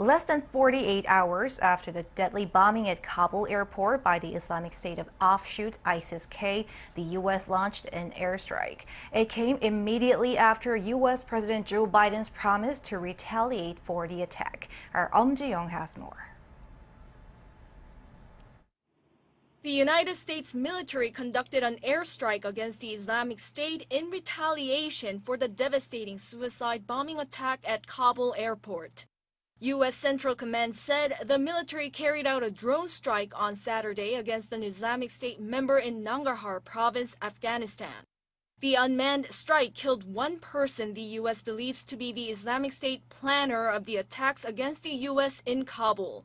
Less than 48 hours after the deadly bombing at Kabul airport by the Islamic State of offshoot ISIS-K, the U.S. launched an airstrike. It came immediately after U.S. President Joe Biden's promise to retaliate for the attack. Our Um Ji-young has more. The United States military conducted an airstrike against the Islamic State in retaliation for the devastating suicide bombing attack at Kabul airport. U.S. Central Command said the military carried out a drone strike on Saturday against an Islamic State member in Nangarhar province, Afghanistan. The unmanned strike killed one person the U.S. believes to be the Islamic State planner of the attacks against the U.S. in Kabul.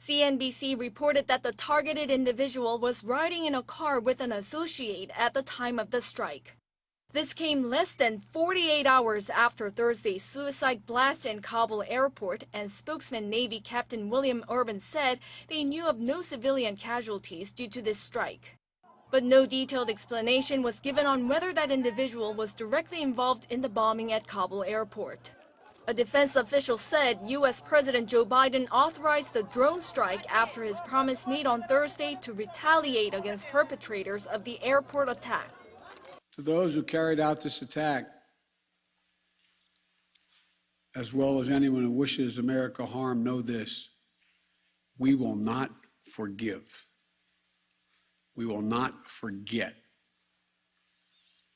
CNBC reported that the targeted individual was riding in a car with an associate at the time of the strike. This came less than 48 hours after Thursday's suicide blast in Kabul airport, and spokesman Navy Captain William Urban said they knew of no civilian casualties due to this strike. But no detailed explanation was given on whether that individual was directly involved in the bombing at Kabul airport. A defense official said U.S. President Joe Biden authorized the drone strike after his promise made on Thursday to retaliate against perpetrators of the airport attack. To those who carried out this attack, as well as anyone who wishes America harm, know this we will not forgive. We will not forget.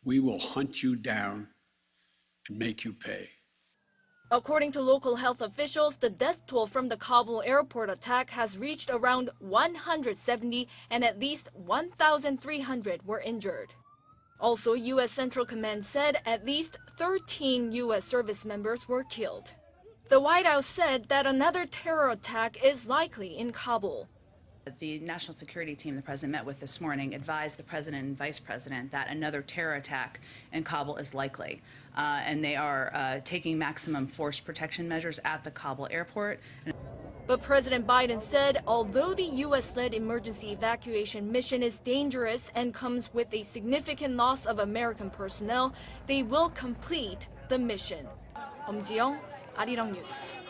We will hunt you down and make you pay. According to local health officials, the death toll from the Kabul airport attack has reached around 170 and at least 1,300 were injured. Also, U.S. Central Command said at least 13 U.S. service members were killed. The White House said that another terror attack is likely in Kabul. The national security team the president met with this morning advised the president and vice president that another terror attack in Kabul is likely. Uh, and they are uh, taking maximum force protection measures at the Kabul airport. But President Biden said although the U.S. led emergency evacuation mission is dangerous and comes with a significant loss of American personnel, they will complete the mission. 엄지영, 아리랑 뉴스.